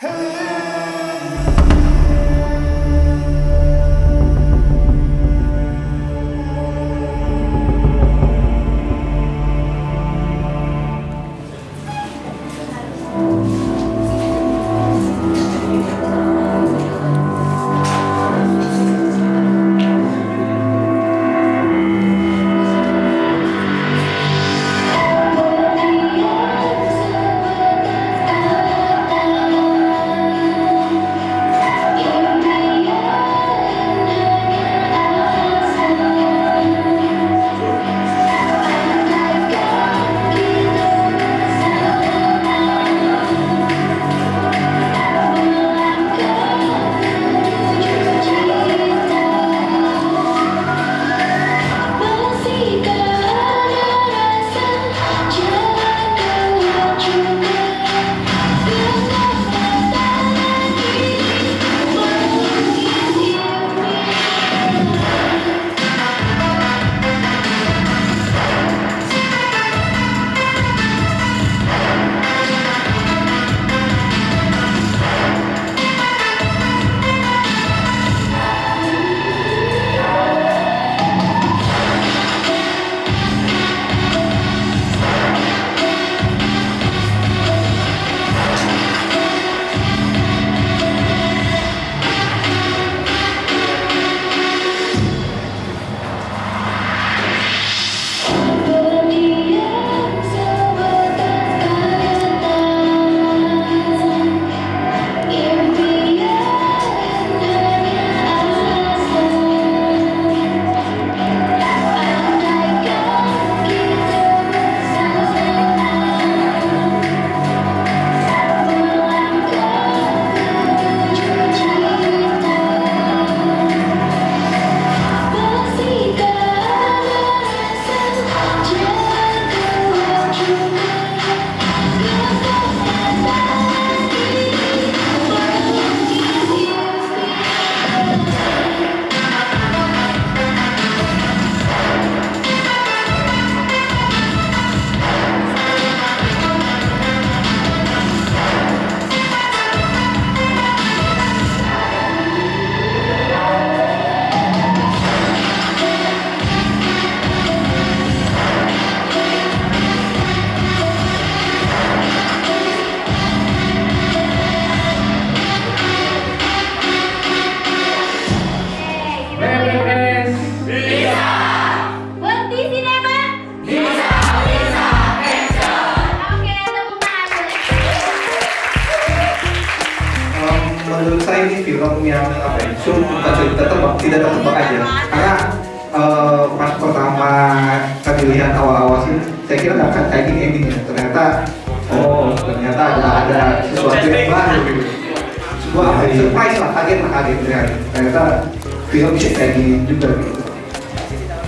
Hey! Film bisa kayak gini juga gitu.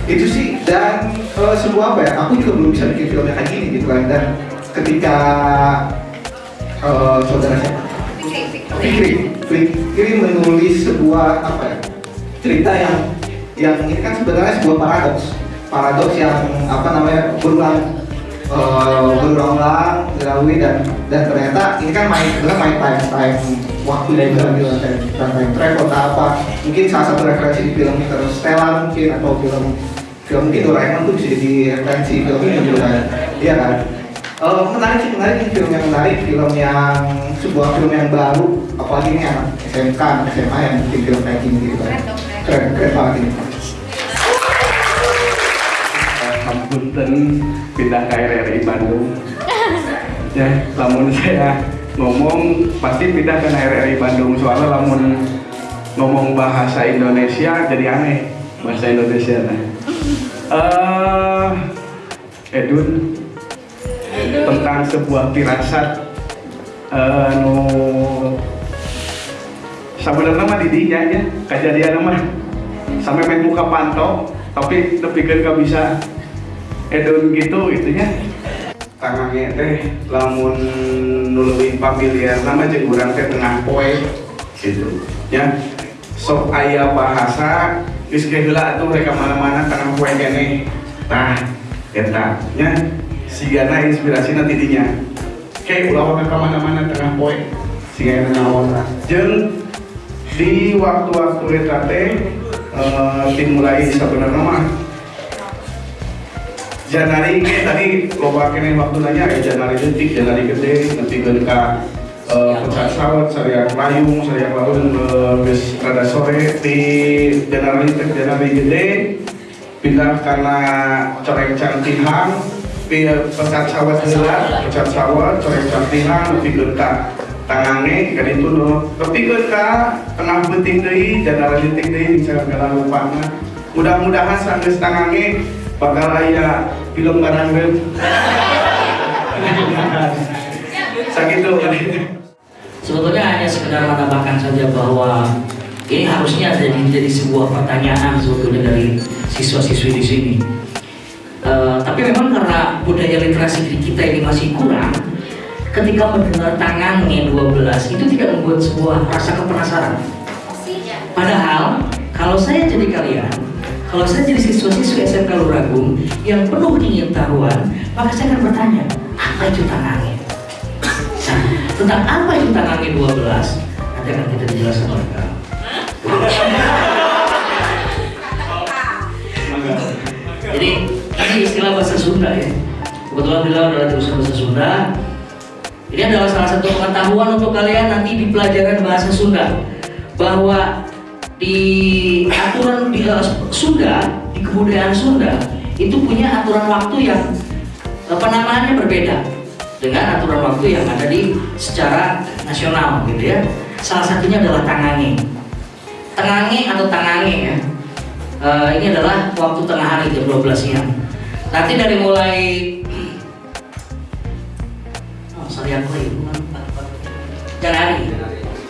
Itu sih dan uh, sebuah apa ya aku juga belum bisa bikin film yang kayak gini gitu kan. Dan ketika uh, saudara siapa Fikri, Fikri menulis sebuah apa ya cerita yang yang ini kan sebenarnya sebuah paradoks. Paradoks yang apa namanya berulang eh, berulang-ulang dilalui dan dan ternyata ini kan main sebenarnya main time time waktu juga kan time, time travel atau apa. Mungkin salah satu referensi di film Interstellar mungkin atau film film mungkin Doraemon tuh bisa jadi referensi film ini juga kan. Iya kan? Eh, menarik sih menarik ini film yang menarik film yang sebuah film yang baru apalagi ini anak SMK anak SMA yang bikin film kayak gini gitu kan. Keren keren banget ini. Punten pindah ke RRI Bandung. Ya lamun saya ngomong pasti pindah ke RRI Bandung. Soalnya lamun ngomong bahasa Indonesia jadi aneh. Bahasa Indonesia nah. Eh, Edun. Tentang sebuah firasat eh, nu sebenarnya mah didinya ya kejadian mah sampai main muka pantau tapi lebih kan gak bisa edun gitu gitu ya tangannya teh lamun nuluin pamilihan nama jeung urang teh tengah poe gitu. Ya sok aya bahasa geus ge heula atuh rek mana-mana tengah poe keneh tah eta nya sigana inspirasi nanti dinya kayak ulah ka mana-mana tengah poe sehingga nyawa jeung di waktu-waktu eta teh eh, dimulai sebenarnya mah Janari ge tadi loba kene waktu nanya ya Janari detik, Janari gede, nanti ka eh, pecat sawat, sariak layung, sariak laun, eh, geus rada sore di Janari teh Janari gede pindah karena coreng cantihang pi- pecat sawat heula, pecat sawat, coreng cantihang nepikeun ka tangange ka ditu no. Nepikeun ka tengah beuting deui Janari detik deui misalnya lupana mudah-mudahan sanggeus tangange bakal aya film barangkeun sakitu Sebetulnya hanya sekedar menambahkan saja bahwa ini harusnya jadi jadi sebuah pertanyaan sebetulnya dari siswa-siswi di sini. Eh, tapi memang karena budaya literasi di kita ini masih kurang, ketika mendengar tangannya 12 itu tidak membuat sebuah rasa kepenasaran. Padahal kalau saya jadi kalian, kalau saya jadi siswa-siswi SMK Luragung yang penuh ingin tahuan, maka saya akan bertanya, apa itu tangannya? Nah, tentang apa itu tangannya 12 nanti akan kita dijelaskan oleh kamu. Jadi ini istilah bahasa Sunda ya. Kebetulan beliau adalah jurusan bahasa Sunda. Ini adalah salah satu pengetahuan untuk kalian nanti di pelajaran bahasa Sunda bahwa di aturan di Sunda di kebudayaan Sunda itu punya aturan waktu yang penamaannya berbeda dengan aturan waktu yang ada di secara nasional gitu ya. Salah satunya adalah tangange. Tangange atau tangange ya. Eh, ini adalah waktu tengah hari jam 12 siang. Nanti dari mulai oh, sorry aku lagi Januari.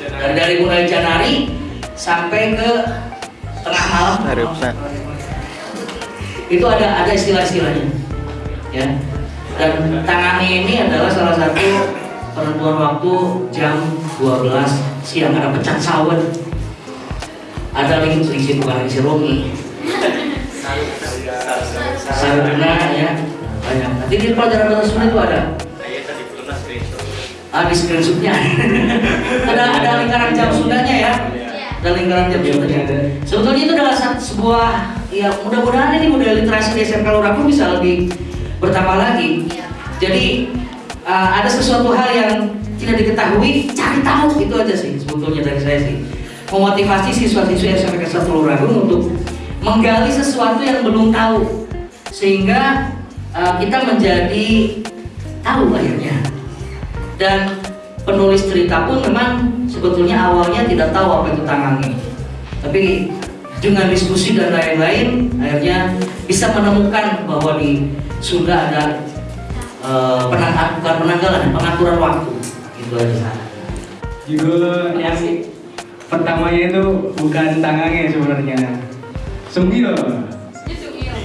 Dari, dari mulai Januari sampai ke tengah malam. Itu ada ada istilah-istilahnya. Ya. Dan tangannya ini adalah salah satu penentuan waktu jam 12 siang ada pecat sawit. Ada lagi selisih bukan lagi romi. Saruna ya banyak. Nanti di pelajaran bahasa Sunda itu ada. Ah di screenshotnya ada ada lingkaran jam Sundanya ya. Ada lingkaran jam Sundanya. Sebetulnya itu adalah satu- sebuah ya mudah-mudahan ini budaya literasi di SMK Luragung bisa lebih bertambah lagi. Jadi uh, ada sesuatu hal yang tidak diketahui, cari tahu itu aja sih sebetulnya dari saya sih. Memotivasi siswa-siswi SMK 1 Luragung untuk menggali sesuatu yang belum tahu sehingga uh, kita menjadi tahu akhirnya. Dan penulis cerita pun memang sebetulnya awalnya tidak tahu apa itu tangannya. Tapi dengan diskusi dan lain-lain akhirnya bisa menemukan bahwa di Sunda ada eh, penang- bukan penanggalan, pengaturan waktu. Itu aja. Judul yang pertamanya itu bukan tangannya sebenarnya. Sembilo.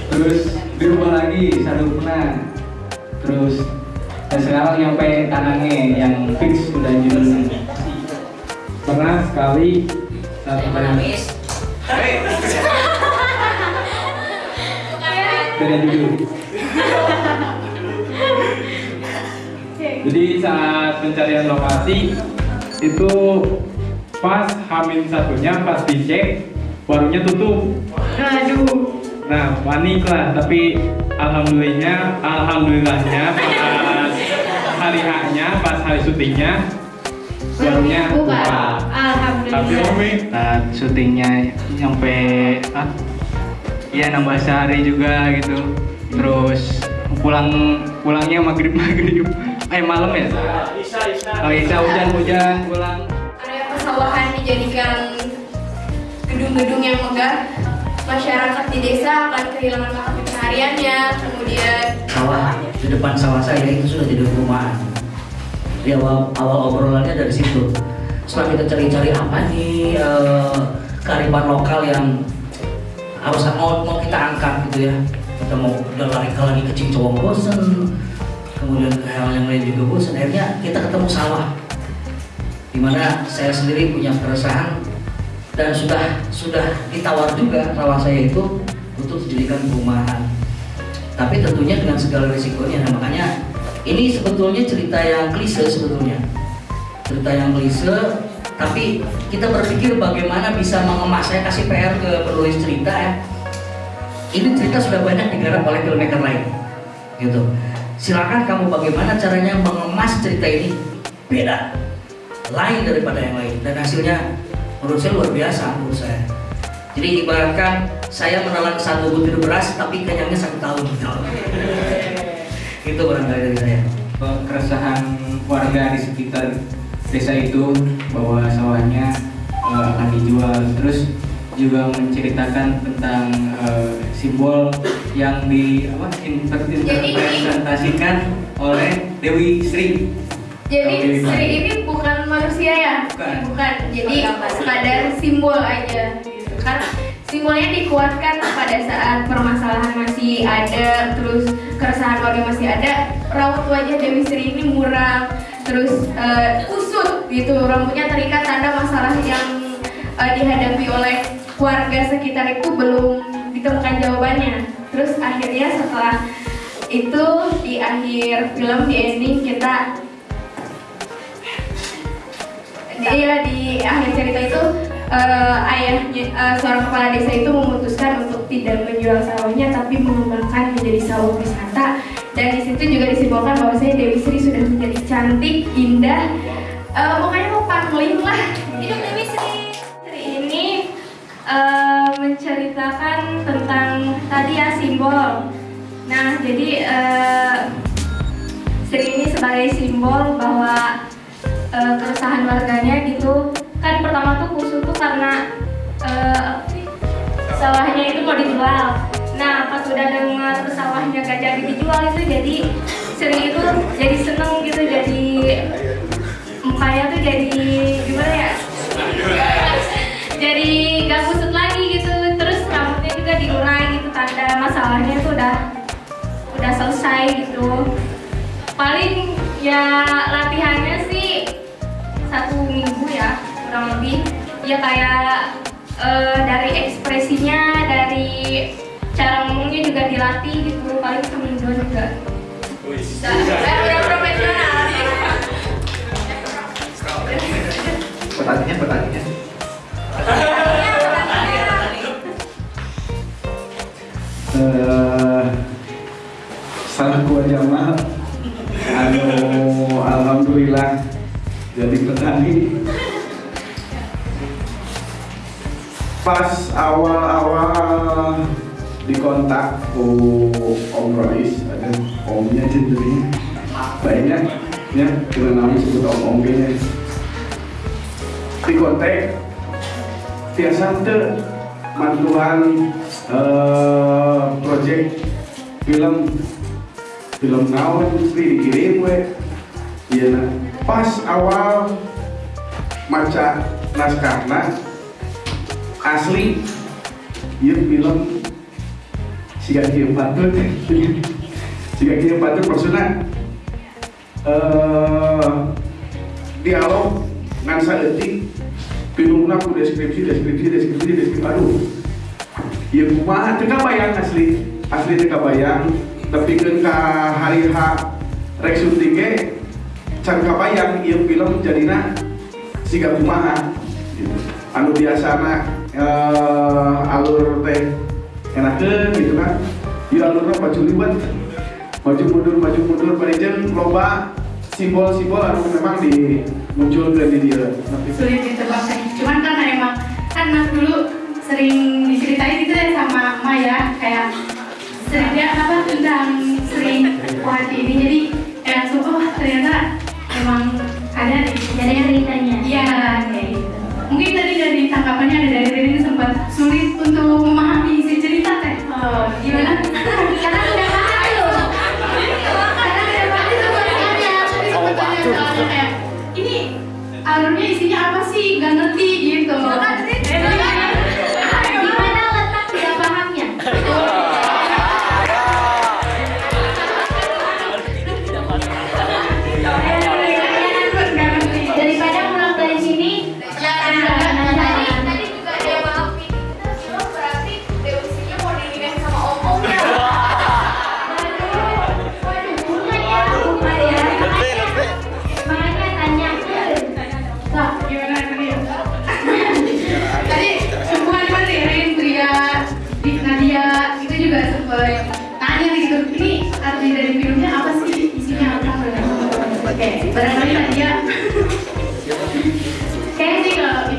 Terus dirubah lagi satu pernah. Terus dan sekarang nyampe tangannya yang fix udah judulnya. Pernah sekali Penangis. beda judul. Jadi saat pencarian lokasi itu pas Hamin satunya pas dicek warungnya tutup. Aduh. Nah panik lah tapi alhamdulillahnya alhamdulillahnya hari haknya pas hari syutingnya buka. Tapi Alhamdulillah. Umi saat syutingnya nyampe ah, ya nambah sehari juga gitu. Terus pulang pulangnya maghrib maghrib eh malam ya oh isa hujan hujan pulang Area persawahan dijadikan gedung-gedung yang megah. Masyarakat di desa akan kehilangan mata pencahariannya. Kemudian Sawah di depan sawah saya itu sudah jadi perumahan. Di awal, awal obrolannya dari situ. Setelah kita cari-cari apa nih eh, kearifan lokal yang harus mau, mau kita angkat gitu ya. Kita mau udah lari ke lagi ke Cincowong bosen, kemudian ke hal yang lain juga bosen. Akhirnya kita ketemu sawah, di mana saya sendiri punya keresahan dan sudah sudah ditawar juga sawah saya itu untuk dijadikan perumahan tapi tentunya dengan segala risikonya nah, makanya ini sebetulnya cerita yang klise sebetulnya. Cerita yang klise tapi kita berpikir bagaimana bisa mengemas saya kasih PR ke penulis cerita ya. Ini cerita sudah banyak digarap oleh filmmaker lain gitu. Silakan kamu bagaimana caranya mengemas cerita ini? Beda lain daripada yang lain. Dan hasilnya menurut saya luar biasa menurut saya. Jadi ibaratkan saya menelan satu butir beras tapi kenyangnya satu tahun itu barangkali dari saya keresahan warga di sekitar desa itu bahwa sawahnya eh, akan dijual terus juga menceritakan tentang eh, simbol yang di apa interpretasikan oleh Dewi Sri Jadi Sri ini bukan manusia ya? Bukan. Jadi sekadar simbol aja. Gitu. Kan simbolnya dikuatkan pada saat permasalahan masih ada, terus keresahan warga masih ada. Raut wajah Dewi Sri ini muram, terus eh, kusut gitu, rambutnya terikat tanda masalah yang eh, dihadapi oleh warga sekitar itu belum ditemukan jawabannya. Terus akhirnya setelah itu di akhir film di ending kita Iya di akhir cerita itu eh, ayahnya eh, seorang kepala desa itu memutuskan untuk tidak menjual sawahnya tapi mengembangkan menjadi sawah wisata dan di situ juga disimbolkan bahwa saya Dewi Sri sudah menjadi cantik, indah, Eh, pokoknya mau pangling lah. Hidup Dewi Sri. Sri ini eh, menceritakan tentang tadi ya simbol. Nah jadi eh, Sri ini sebagai simbol bahwa eh, keresahan warganya gitu kan pertama tuh kusut tuh karena sih? sawahnya itu mau dijual. Nah pas udah dengar sawahnya gak jadi dijual itu jadi Sri itu jadi seneng gitu jadi mukanya tuh jadi gimana ya? Jadi gak kusut lagi gitu. Terus rambutnya juga diurai gitu tanda masalahnya tuh udah udah selesai gitu. Paling ya latihannya sih satu minggu ya kurang lebih ya kayak eh, dari ekspresinya dari cara ngomongnya juga dilatih gitu paling seminggu juga. Bisa saya udah profesional. Pertanyaannya, pertanyaannya. eh salah gua Jamal anu alhamdulillah jadi petani pas awal-awal dikontak ku Om Rois ada omnya cenderung banyak ya kita namanya sebut om om kayaknya. Dikontak tiasa teu mantuan eh project film. Film naon Sri dikirim we. Iya nah. pas awal maca naskahna asli ieu film. Siga kieu patut. Siga kieu patut maksudna eh dialog ngan saeutik pinungna ku deskripsi deskripsi deskripsi deskripsi aduh ieu kumaha teu kabayang asli. Asli teu kabayang tapi kan ka hari H rek syuting ge can kabayang ieu film jadina siga kumaha. Gitu. anu biasana eh, alur teh enakeun gitu kan. Ieu alurna maju liwat. Maju mundur maju mundur parejen loba simbol-simbol anu memang di dieu tapi sulit ditebak sih cuman karena emang kan Mas dulu sering diceritain gitu ya sama Maya kayak sering dia apa tentang sering hati ini. Jadi kayak langsung oh ternyata emang ada di Jadi ceritanya. iya. Gitu mungkin tadi dari tanggapannya ada dari Rini sempat sulit untuk memahami isi cerita teh. Oh, gimana? Karena udah paham tuh. karena ada pasti sempat tanya tapi sempat tanya soalnya kayak ini alurnya isinya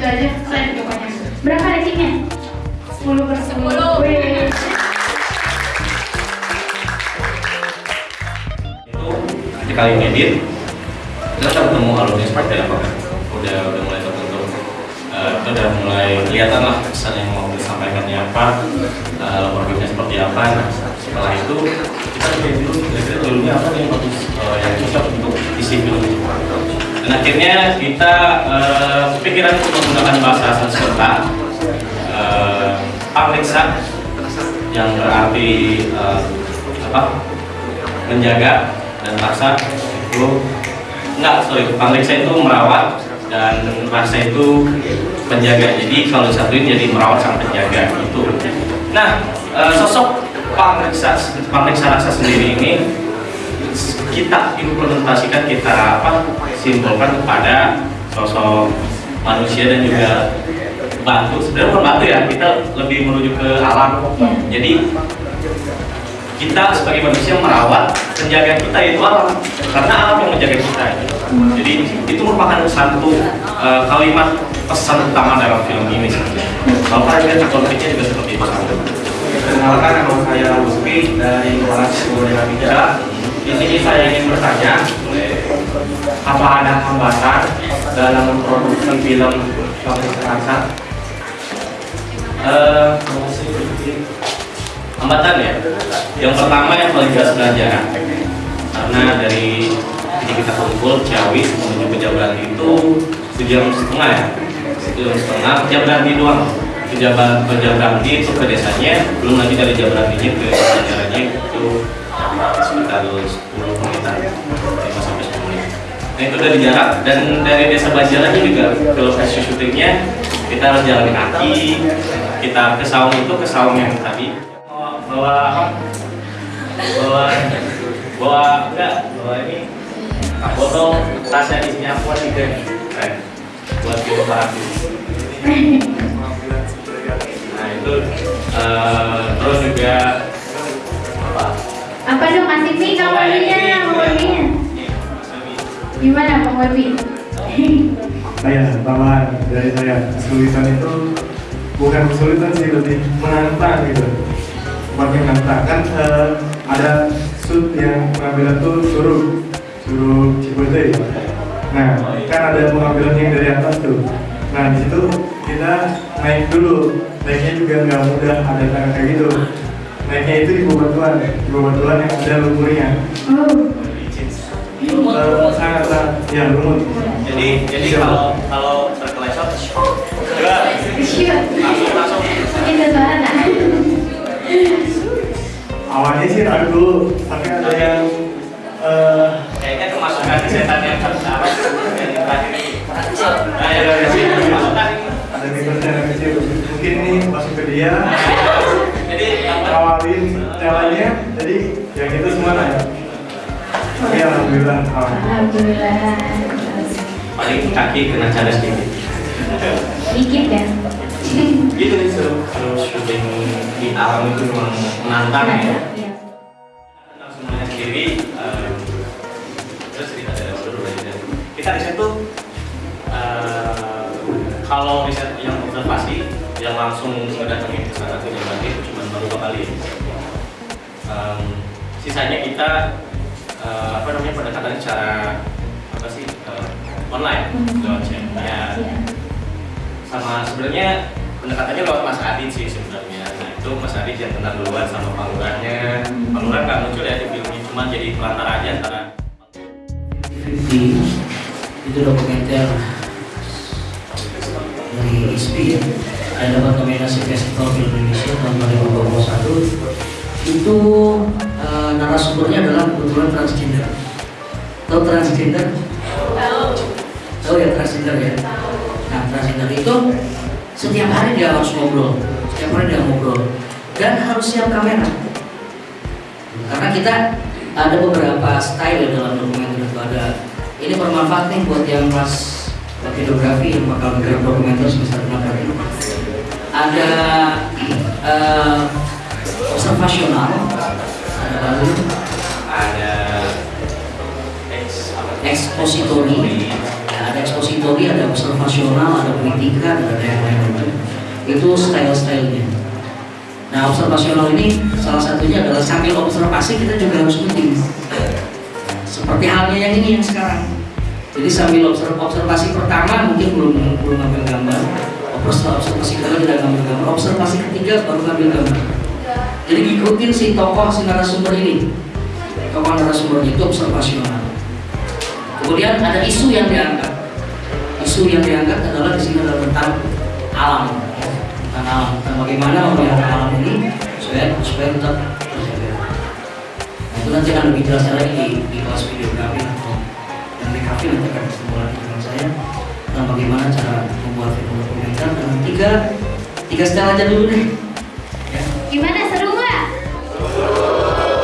aja keren pokoknya. Berapa ratingnya? 10 per 10. Wih. itu ketika kali ngedit kita udah ketemu alurnya seperti apa kan udah udah mulai terbentuk Eh, kita udah mulai kelihatan lah pesan yang mau disampaikannya apa uh, laporannya seperti apa nah setelah itu kita lihat dulu kira-kira dulunya apa yang bagus eh, yang cocok untuk isi film itu dan akhirnya kita uh, untuk menggunakan bahasa Sanskerta uh, pamriksa yang berarti eh, apa menjaga dan rasa itu enggak sorry pamriksa itu merawat dan rasa itu penjaga jadi kalau disatuin jadi merawat sang penjaga itu nah eh, sosok pamriksa pamriksa rasa sendiri ini kita implementasikan kita apa simpulkan kepada sosok manusia dan juga batu sebenarnya bukan batu ya kita lebih menuju ke alam. Jadi kita sebagai manusia merawat penjaga kita itu alam karena alam yang menjaga kita. Jadi itu merupakan satu eh, kalimat pesan utama dalam film ini. Kalian lihat konfliknya juga seperti itu. Perkenalkan nama saya Lutfi dari kelas Budaya Bija. Di sini saya ingin bertanya, apa ada hambatan dalam memproduksi film Pamriksa Rasa? Eh, hambatan ya? Yang pertama yang paling jelas pelajaran karena dari ini kita kumpul Ciawi menuju ke itu sejam setengah ya? Sejam setengah Jabaranti doang. Ke Jabaranti itu ke desanya belum lagi dari Jabarantinya ke jalannya itu sekitar 10 menitan 5 sampai 10 menit. Nah itu dari jarak dan dari desa Banjarannya juga ke lokasi syutingnya kita harus jalan kaki kita ke saung itu ke saung yang tadi. Bawa bawa bawa enggak bawa ini botol tasnya isinya apa tiga eh, buat kita terapi nah itu eh, terus juga Apa dong kamu Wibinya, kamu Wibinya. Gimana Pak Wibi? saya tambahan dari saya kesulitan itu bukan kesulitan sih lebih menantang gitu. Bukan menantang. Kan eh, ada shoot yang pengambilan tuh suruh suruh Cipete nah kan ada pengambilan yang dari atas tuh. Nah di situ kita naik dulu. Naiknya juga nggak mudah ada tangga kayak gitu naiknya itu di bebatuan di bebatuan yang ada lumpurnya. Oh, Eh, sangat sangat. Ya lumut jadi jadi kalau kalau shoot. langsung langsung. Itu suara awalnya sih ragu dulu tapi ada yang eh kayaknya kemasukan setan yang terakhir nah ya dari sini kemasukan ada minus yang kecil mungkin nih masuk ke dia jadi awalin caranya jadi yang itu semua tapi alhamdulillah alhamdulillah. Paling kaki kena cara sedikit Dikit ya. gitu nih seru seru syuting di alam itu memang menantang ya Iya. tentang semuanya sendiri eh, terus cerita dari kita riset tuh eh, kalau riset yang observasi yang langsung mendatangi ya. Em, sisanya kita eh, apa namanya pendekatannya secara apa sih eh, online lewat chat. Ya. Sama sebenarnya pendekatannya lewat Mas Adit sih sebenarnya. Nah itu Mas Adit yang kenal duluan sama Pak Lurahnya Pak Lurah nggak muncul ya di film ini cuma jadi pelantara aja antara 50 itu dokumenter. Dari ISPI dapat nominasi Festival Film Indonesia tahun 2021 itu eh, narasumbernya adalah kebetulan transgender. Tahu transgender? tahu. Ya transgender ya? Nah transgender itu setiap hari dia harus ngobrol. Setiap hari dia ngobrol. Dan harus siap kamera. Karena kita ada beberapa style ya dalam dokumenter itu. Ada ini bermanfaat nih buat yang pas videografi yang bakal menggarap dokumenter semester ada eh, observasional ada lalu ada ekspositori ya, ada ekspositori, ada observasional, ada kritikan, ada yang lain-lain. Itu style-stylenya. Nah, observasional ini salah satunya adalah sambil observasi kita juga harus meeting. Seperti halnya yang ini yang sekarang. Jadi sambil observ- observasi pertama mungkin belum belum ngambil gambar. Observasi, kedua tidak ketiga baru ngambil gambar. Jadi ngikutin si tokoh si narasumber ini. Tokoh narasumber itu observasional. Kemudian ada isu yang diangkat. Isu yang diangkat adalah di sini adalah tentang alam, tentang alam, tentang bagaimana memelihara alam ini supaya supaya tetap terjaga. Nah, itu nanti akan lebih jelas lagi di, di kelas videografi atau dan di kafe nanti akan ketemu lagi dengan saya tentang bagaimana cara membuat film dokumenter dan tiga tiga style aja dulu deh. Ya. Gimana seru nggak?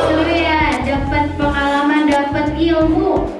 Seru ya, dapat pengalaman, dapat ilmu.